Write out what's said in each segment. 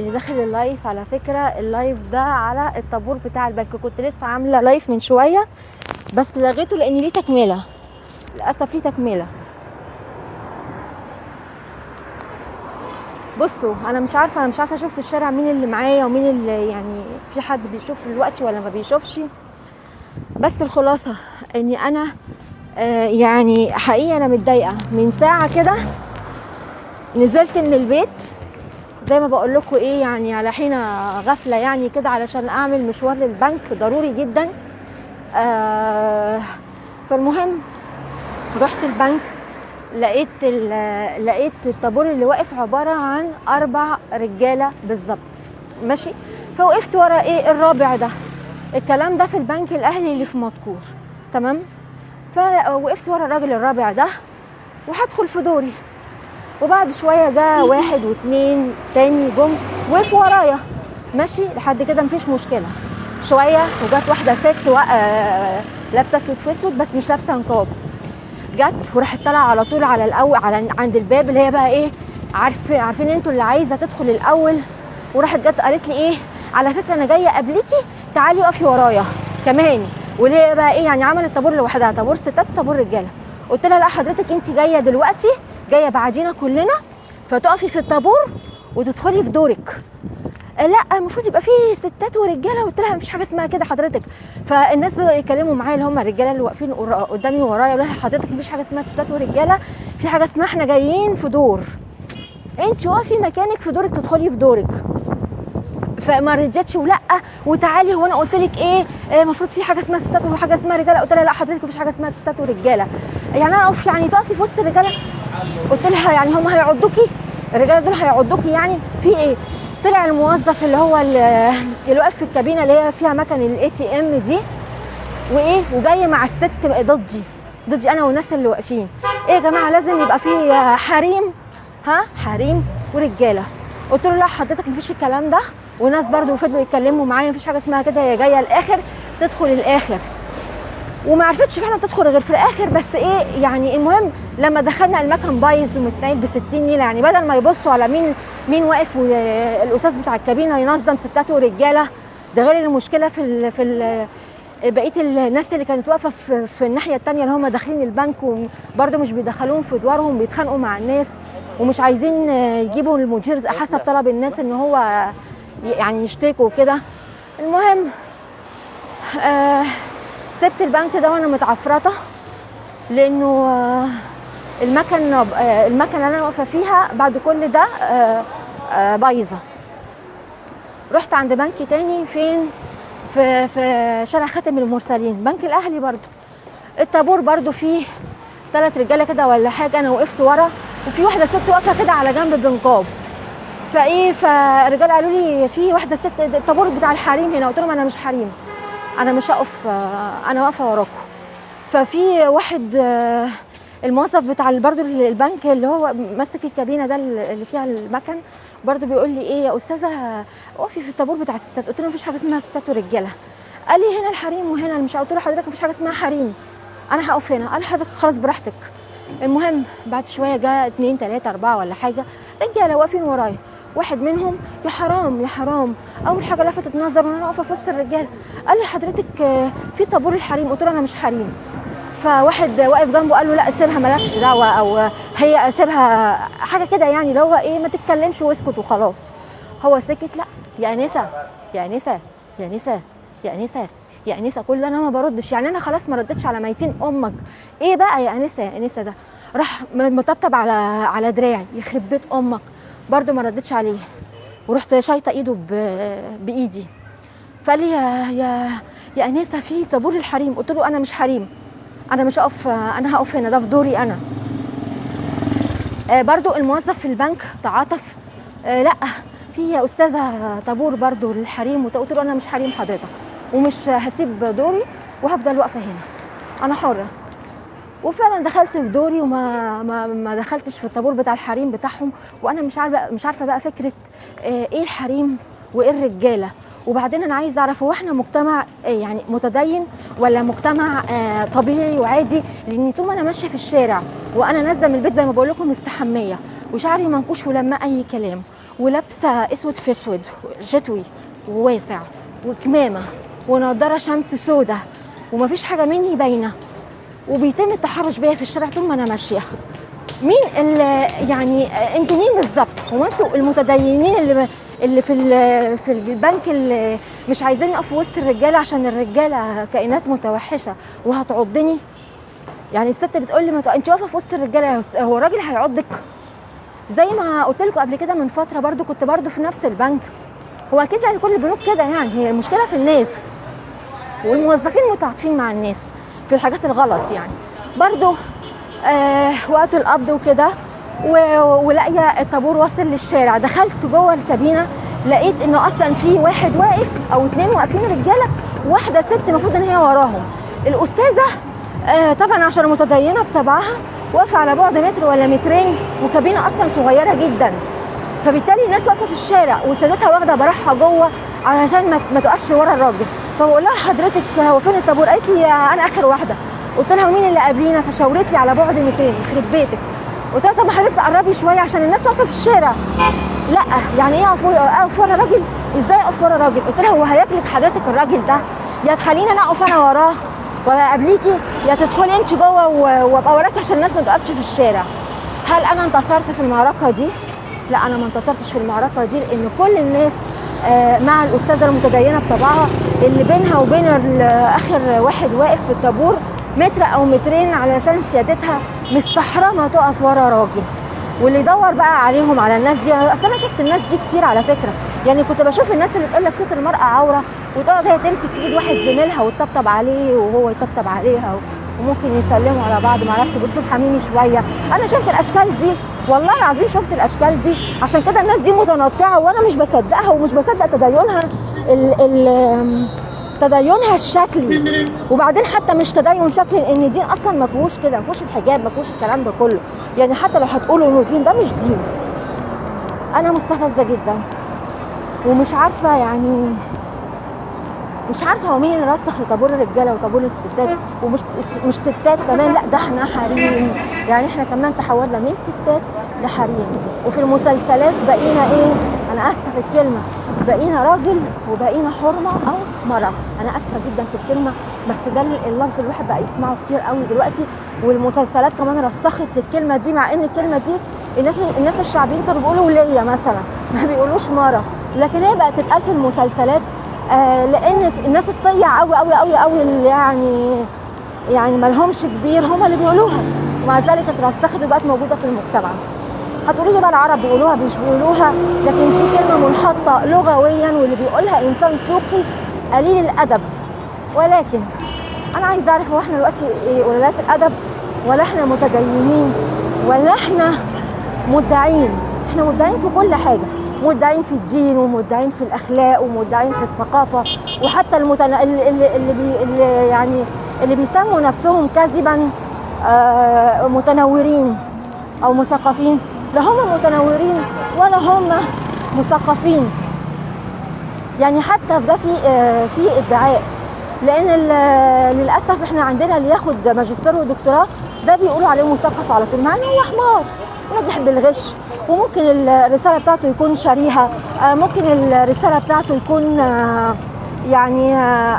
اللي داخل اللايف على فكرة اللايف ده على الطابور بتاع البنك. كنت لسه عاملة لايف من شوية بس لغيته لأن ليه تكملة. للأسف ليه تكملة. بصوا أنا مش عارفة أنا مش عارفة أشوف في الشارع مين اللي معايا ومين اللي يعني في حد بيشوف دلوقتي ولا ما بيشوفش. بس الخلاصة إني أنا آه يعني حقيقه أنا متضايقة. من ساعة كده نزلت من البيت زي ما بقول لكم إيه يعني على حين غفلة يعني كده علشان أعمل مشوار للبنك ضروري جدا. آه فالمهم رحت البنك لقيت لقيت الطابور اللي واقف عبارة عن أربع رجالة بالظبط. ماشي؟ فوقفت ورا إيه الرابع ده. الكلام ده في البنك الأهلي اللي في مدكور تمام؟ فوقفت ورا الراجل الرابع ده وهدخل في دوري. وبعد شوية جه واحد واتنين تاني جم وقفوا ورايا. ماشي لحد كده مفيش مشكلة. شوية وجت واحدة ست آه، لابسة أسود في أسود بس مش لابسة نقاب. جت وراحت طالعة على طول على الأول على عند الباب اللي هي بقى إيه عارف عارفين أنتوا اللي عايزة تدخل الأول. وراحت جت قالت لي إيه على فكرة أنا جاية قبلكي تعالي اقفي ورايا. كمان. واللي هي بقى إيه يعني عملت طابور لوحدها طابور ستات طابور رجالة. قلت لها لا حضرتك انت جاية دلوقتي جاية بعدينا كلنا فتقفي في الطابور وتدخلي في دورك. لا المفروض يبقى فيه ستات ورجالة قلت لها مفيش حاجة اسمها كده حضرتك. فالناس بدأوا يتكلموا معايا اللي هم الرجالة اللي واقفين قدامي ورايا يقولوا لها حضرتك مفيش حاجة اسمها ستات ورجالة في حاجة اسمها إحنا جايين في دور. انت وقفي مكانك في دورك تدخلي في دورك. فما رجتش ولا وتعالي هو أنا قلت لك إيه؟ آه، المفروض في حاجة اسمها ستات وحاجة اسمها رجالة. قلت لها لا حضرتك مفيش حاجة اسمها ستات ورجالة. يعني أنا يعني تقفي في وسط الرجالة؟ قلت لها يعني هم هيعضوكي؟ الرجاله دول هيعضوكي يعني؟ في إيه؟ طلع الموظف اللي هو ال- اللي واقف في الكابينة اللي هي فيها مكن ال ATM دي وإيه؟ وجاي مع الست ضدي ضدي أنا والناس اللي واقفين. إيه يا جماعة؟ لازم يبقى في حريم ها؟ حريم ورجالة. قلت له لا حضرتك مفيش الكلام ده؟ وناس برضو فضلوا يتكلموا معايا مفيش حاجة اسمها كده هي جاية الآخر تدخل الآخر. وما عرفتش فعلا تدخل غير في الآخر بس إيه يعني المهم لما دخلنا المكان بايظ ومتنيل ب 60 نيلة يعني بدل ما يبصوا على مين مين واقف والاستاذ بتاع الكابينة ينظم ستات ورجالة. ده غير المشكلة في ال في ال بقية الناس اللي كانت واقفة في, في الناحية الثانية اللي هم داخلين البنك وبرده مش بيدخلوهم في ادوارهم بيتخانقوا مع الناس ومش عايزين يجيبوا المدير حسب طلب الناس إن هو يعني يشتكوا كده المهم آه سبت البنك ده وأنا متعفرطة لأنه آه، المكن آه، المكنة اللي أنا واقفة فيها بعد كل ده آه، بايظة. رحت عند بنك تاني فين؟ في في شارع خاتم المرسلين بنك الأهلي برضو الطابور برضو فيه ثلاث رجالة كده ولا حاجة أنا وقفت ورا وفي واحدة ست واقفة كده على جنب بنقاب فإيه فالرجالة قالوا لي في واحدة ست الطابور بتاع الحريم هنا قلت لهم أنا مش حريم. أنا مش هقف آه، أنا واقفة وراكم. ففي واحد آه، الموظف بتاع برضه البنك اللي هو ماسك الكابينة ده اللي فيها المكن برضه بيقول لي إيه يا أستاذة اقفي في الطابور بتاع الستات قلت له مفيش حاجة اسمها ستات ورجالة. قال لي هنا الحريم وهنا مش قلت له حضرتك مفيش حاجة اسمها حريم. أنا هقف هنا. قال حضرتك خلاص براحتك. المهم بعد شوية جاء اتنين تلاتة أربعة ولا حاجة رجالة واقفين ورايا. واحد منهم يا حرام يا حرام. أول حاجة لفتت نظر وأنا واقفة في وسط الرجاله قال لي حضرتك آه، في طابور الحريم. قلت له أنا مش حريم. فواحد واقف جنبه قال له لا سيبها مالكش دعوة أو هي سيبها حاجة كده يعني اللي هو إيه ما تتكلمش واسكت وخلاص. هو سكت لا يا أنسة يا أنسة يا أنسة يا أنسة يا أنسة كل ده أنا ما بردش. يعني أنا خلاص ما ردتش على ميتين أمك. إيه بقى يا أنسة يا أنسة ده؟ راح مطبطب على على دراعي يخرب بيت أمك. برده ما ردتش عليه. ورحت شايطة ايده بإيدي. فقال لي يا يا يا انسه في طابور الحريم. قلت له أنا مش حريم. أنا مش هقف أنا هقف هنا. ده في دوري أنا. آه، برضو الموظف في البنك تعاطف. آه، لأ في يا أستاذة طابور برضو للحريم. قلت له أنا مش حريم حضرتك. ومش هسيب دوري وهفضل واقفة هنا. أنا حرة. وفعلا دخلت في دوري وما ما, ما دخلتش في الطابور بتاع الحريم بتاعهم. وأنا مش عارفه مش عارفة بقى فكرة آه، إيه الحريم وإيه الرجالة. وبعدين أنا عايزة أعرف هو إحنا مجتمع آه، يعني متدين ولا مجتمع آه، طبيعي وعادي؟ لأن طول ما أنا ماشية في الشارع وأنا نازلة من البيت زي ما بقول لكم مستحمية وشعري منكوش ولما أي كلام ولابسة أسود في أسود شتوي وواسع وكمامة ونضارة شمس سودة ومفيش حاجة مني باينة. وبيتم التحرش بيا في الشارع طول ما أنا ماشية. مين اللي يعني أنتوا مين بالظبط؟ هو أنتوا المتدينين اللي اللي في في البنك اللي مش عايزين يقفوا وسط الرجالة عشان الرجالة كائنات متوحشة وهتعضني؟ يعني الست بتقول لي ما أنت واقفة في وسط الرجالة هو الراجل هيعضك؟ زي ما قلت لكم قبل كده من فترة برضو كنت برضو في نفس البنك. هو أكيد يعني كل البنوك كده يعني هي المشكلة في الناس والموظفين متعاطفين مع الناس. في الحاجات الغلط يعني. برضو آه وقت القبض وكده ولاقية الطابور واصل للشارع. دخلت جوه الكابينة لقيت انه أصلا في واحد واقف أو اتنين واقفين رجالة وواحده ست المفروض إن هي وراهم. الأستاذة آه طبعا عشان متدينة بطبعها واقفة على بعد متر ولا مترين وكابينة أصلا صغيرة جدا. فبالتالي الناس واقفة في الشارع وسادتها واخدة براحها جوه علشان ما, ما تقفش ورا الراجل. فبقول لها حضرتك هو فين الطابور؟ قالت لي أنا آخر واحدة. قلت لها مين اللي قبلينا فشاورت لي على بعد 200 يخرب بيتك. قلت لها طب حضرتك تقربي شوية عشان الناس واقفة في الشارع. لا يعني إيه أقف أقف ورا راجل؟ إزاي أقف ورا راجل؟ قلت لها هو هياكلك حضرتك الراجل ده؟ يا تخليني أنا أقف أنا وراه ولا قبليكي يا تدخلي أنت جوه وأبقى وراكي عشان الناس ما تقفش في الشارع. هل أنا انتصرت في المعركة دي؟ لا أنا ما انتصرتش في المعركة دي لأن كل الناس مع الأستاذة المتدينة بطبعها اللي بينها وبين آخر واحد واقف في الطابور متر أو مترين علشان سيادتها مستحرمة تقف ورا راجل. واللي يدور بقى عليهم على الناس دي أصل أنا شفت الناس دي كتير على فكرة. يعني كنت بشوف الناس اللي تقول لك ستر المرأة عورة وتقعد هي تمسك إيد واحد زميلها وتطبطب عليه وهو يطبطب عليها وممكن يسلموا على بعض. معرفش باسلوب حميمي شوية. أنا شفت الأشكال دي. والله العظيم شفت الأشكال دي. عشان كده الناس دي متنطعة وأنا مش بصدقها ومش بصدق تدينها ال ال تدينها الشكلي. وبعدين حتى مش تدين شكلي لأن الدين أصلا ما فيهوش كده ما فيهوش الحجاب ما فيهوش الكلام ده كله. يعني حتى لو هتقولوا إنه دين ده مش دين. أنا مستفزة جدا. ومش عارفة يعني مش عارفة هو مين اللي رسخ لطابور الرجالة وطابور الستات ومش مش ستات كمان لأ ده إحنا حريم. يعني إحنا كمان تحولنا من ستات لحريم. وفي المسلسلات بقينا إيه؟ أنا آسفة في الكلمة. بقينا راجل وبقينا حرمة أو مراه أنا آسفة جدا في الكلمة بس ده اللفظ اللي الواحد بقى يسمعه كتير قوي دلوقتي. والمسلسلات كمان رسخت للكلمة دي مع إن الكلمة دي الناس الناس الشعبيين كانوا بيقولوا وليه مثلا ما بيقولوش مرة. لكن هي بقت تتقال في المسلسلات لأن الناس الصيع قوي قوي قوي قوي اللي يعني يعني ما لهمش كبير هم اللي بيقولوها. ومع ذلك اترسخت وبقت موجودة في المجتمع. هتقولوا لي بقى العرب بيقولوها مش بيقولوها؟ لكن دي كلمة منحطة لغويا واللي بيقولها إنسان سوقي قليل الأدب. ولكن أنا عايز أعرف هو إحنا دلوقتي إيه؟ قلالات الأدب؟ ولا إحنا متدينين؟ ولا إحنا مدعين؟ إحنا مدعين في كل حاجة. مدعين في الدين ومدعين في الأخلاق ومدعين في الثقافة وحتى المتن... اللي, اللي, بي... اللي يعني اللي بيسموا نفسهم كذبا آه متنورين أو مثقفين. لا هم متنورين ولا هم مثقفين. يعني حتى ده في آه في ادعاء. لأن للأسف إحنا عندنا اللي ياخد ماجستير ودكتوراه ده بيقولوا عليه مثقف على طول مع إنه هو حمار. ونجح بالغش وممكن الرسالة بتاعته يكون شريهه آه، ممكن الرسالة بتاعته يكون آه، يعني آه،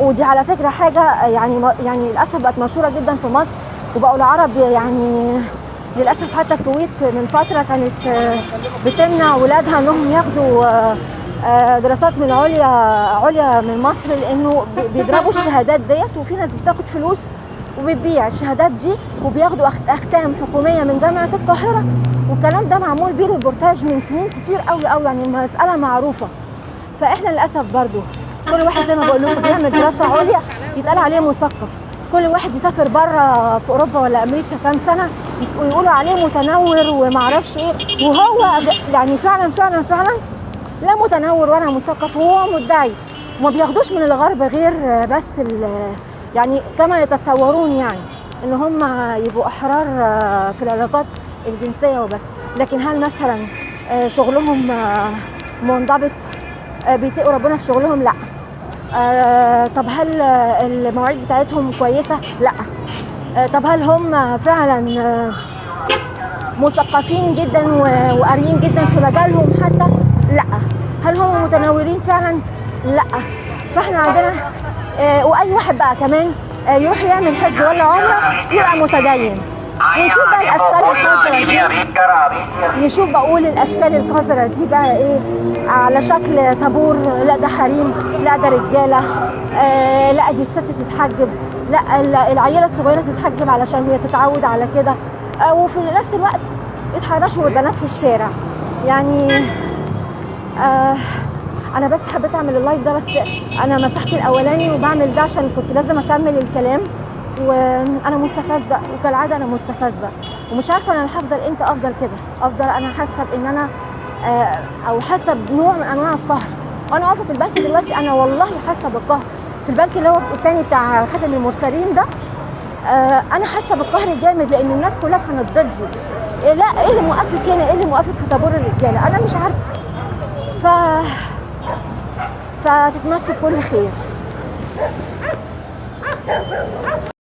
ودي على فكرة حاجة يعني يعني للأسف بقت مشهورة جدا في مصر وبقوا العرب يعني للأسف حتى الكويت من فترة كانت بتمنع ولادها إنهم ياخدوا دراسات من عليا عليا من مصر لأنه بي- بيضربوا الشهادات ديت وفي ناس بتاخد فلوس وبتبيع الشهادات دي وبياخدوا أختام حكومية من جامعة القاهرة. والكلام ده معمول بيه ريبورتاج من سنين كتير قوي قوي يعني مسألة معروفة. فإحنا للأسف برضو كل واحد زي ما بقول لكم بيعمل دراسة عليا يتقال عليه مثقف. كل واحد يسافر بره في أوروبا ولا أمريكا كام سنة ويقولوا عليه متنور ومعرفش إيه. وهو يعني فعلا فعلا فعلا لا متنور ولا مثقف هو مدعي. وما بياخدوش من الغرب غير بس يعني كما يتصورون يعني إن هم يبقوا أحرار في العلاقات. الجنسية وبس. لكن هل مثلا آه، شغلهم آه، منضبط آه، بيتقوا ربنا في شغلهم؟ لا. طب هل المواعيد بتاعتهم كويسة؟ لا. طب هل هم فعلا مثقفين جدا وقاريين جدا في مجالهم حتى؟ لا. هل هم متنورين فعلا؟ لا. فاحنا عندنا وأي واحد بقى كمان يروح يعمل حج ولا عمرة يبقى متدين. نشوف بقى الأشكال القذره دي. نشوف بقول الأشكال القذره دي بقى إيه؟ على شكل طابور لا ده حريم لا ده رجالة آه لا دي الست تتحجب لا ال- العيلة الصغيرة تتحجب علشان هي تتعود على كده. آه وفي نفس الوقت يتحرشوا بالبنات في الشارع. يعني آه أنا بس حبيت أعمل اللايف ده بس أنا مسحت الأولاني وبعمل ده عشان كنت لازم أكمل الكلام. وأنا مستفزة وكالعادة أنا مستفزة. ومش عارفة أنا هفضل إمتى أفضل كده؟ أفضل أنا حاسة بإن أنا آه أو حاسة بنوع من أنواع القهر. وأنا واقفة في البنك دلوقتي أنا والله حاسة بالقهر. في البنك اللي هو الثاني بتاع خاتم المرسلين ده آه أنا حاسة بالقهر جامد لأن الناس كلها كانت ضدي. إيه لا إيه اللي موقفك هنا؟ إيه اللي موقفك في طابور الرجالة؟ أنا مش عارفة. ف فتتمثل كل خير.